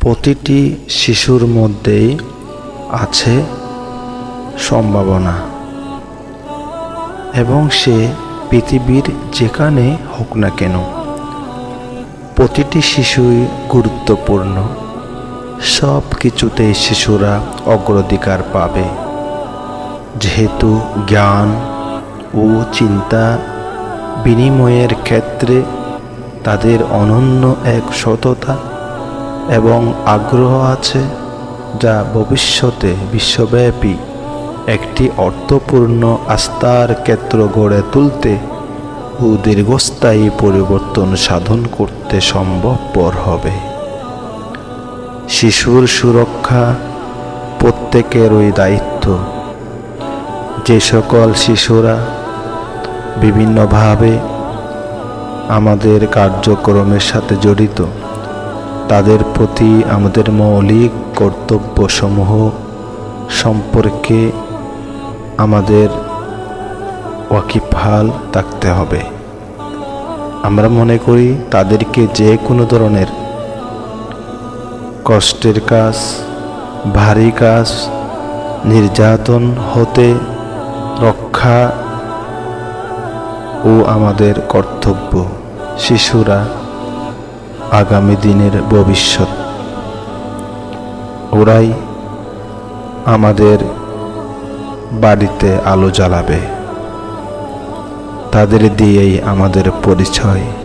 প্রতিটি শিশুর মধ্যেই আছে সম্ভাবনা। এবং সে পৃথিবীর যেখানে হোক না কেন, প্রতিটি শিশুই গুরুত্বপূর্ণ। সব কিছুতেই শিশুরা অগ্রাধিকার পাবে। যেহেতু জ্ঞান ও চিন্তা বিনিময়ের ক্ষেত্রে তাদের অনন্য এক সততা এবং আগ্রহ আছে যা ভবিষ্যতে বিশ্বব্যাপী একটি অর্থপূর্ণ আস্থার ক্ষেত্র গড়ে তুলতে ও দীর্ঘস্থায়ী পরিবর্তন সাধন করতে সম্ভবপর হবে। শিশুর সুরক্ষা প্রত্যেকেরই দায়িত্ব। যে সকল শিশুরা বিভিন্নভাবে আমাদের কার্যক্রমের সাথে জড়িত তাদের প্রতি আমাদের মৌলিক কর্তব্যসমূহ সম্পর্কে আমাদের ওয়াকিফাল থাকতে হবে। আমরা মনে করি তাদেরকে যে কোনো ধরনের কষ্টের কাজ, ভারী কাজ, নির্যাতন হতে রক্ষা ও আমাদের কর্তব্য। শিশুরা আগামী দিনের ভবিষ্যৎ। ওরাই আমাদের বাড়িতে আলো জ্বালাবে। তাদের দিয়েই আমাদের পরিচয়।